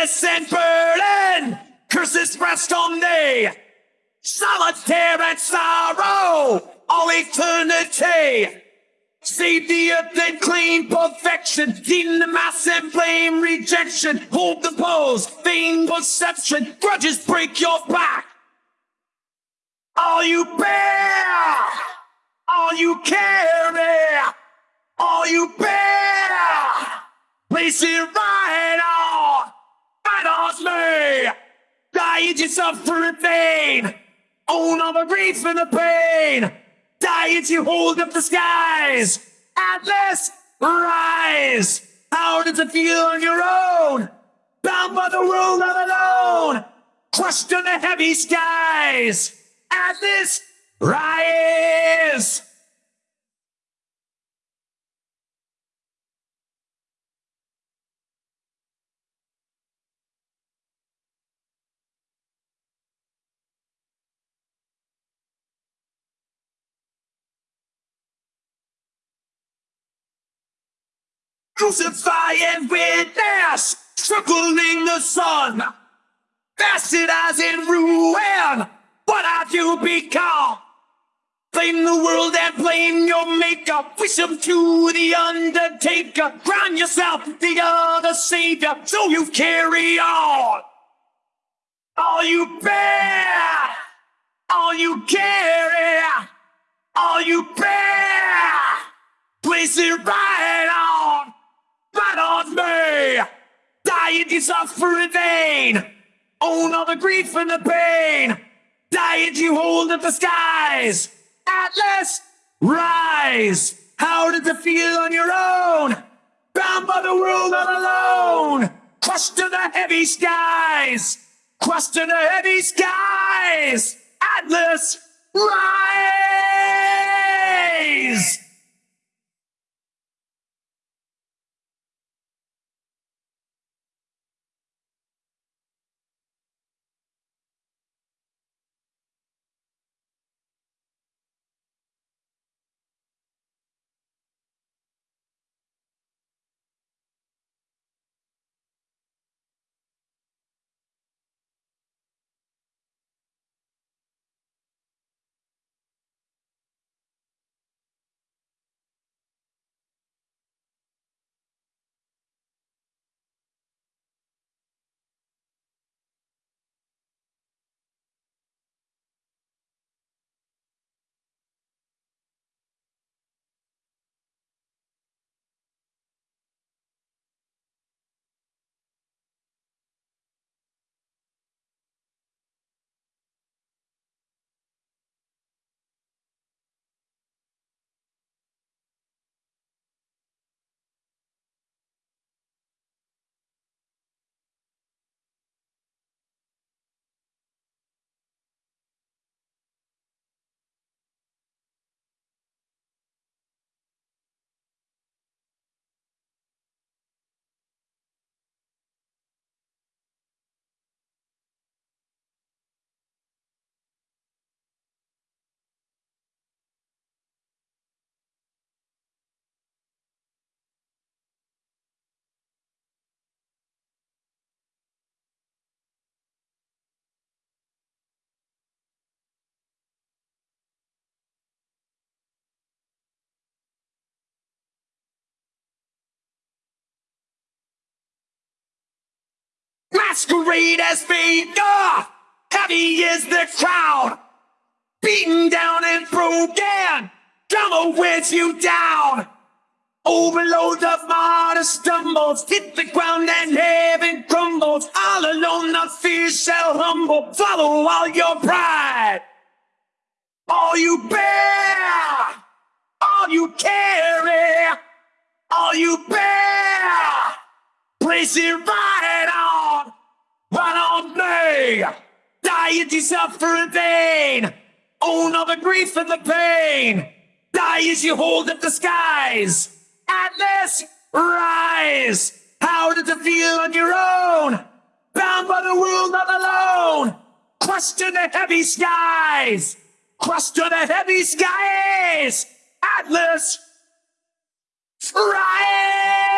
And burden, curses rest on thee. Solitaire and sorrow, all eternity. Save the earth and claim perfection. In the mass and blame rejection. Hold the pose, vain perception. Grudges break your back. All you bear, all you carry, all you bear. Place it right on, me. Diet yourself for in vain. Own all the grief and the pain. Diet you hold up the skies. Atlas, rise. How does it feel on your own? Bound by the world not alone. Crushed in the heavy skies. Atlas, rise. Crucify and witness, struggling the sun. Fasted as in ruin, what have you become? Blame the world and blame your maker. Wish him to the undertaker. Crown yourself the other savior, so you carry on. All you bear, all you carry, all you bear. Place it right on, right on me. Dying you suffer in vain. Own all the grief and the pain. Die Dying you hold up the skies. Atlas, rise. How does it feel on your own? Bound by the world all alone. Crushed to the heavy skies. Crushed to the heavy skies. Atlas, rise. Masquerade as fate, ah! Heavy is the crowd, beaten down and broken. Drama wears you down. Overload of martyr stumbles, hit the ground and heaven crumbles. All alone, not fear shall humble. Follow all your pride, all you bear, all you carry, all you bear. Place it right on, right on me. For in vain. Own all the grief and the pain. Die as you hold up the skies. Atlas, rise. How does it feel on your own? Bound by the world not alone. Crushed to the heavy skies. Crushed to the heavy skies. Atlas, rise.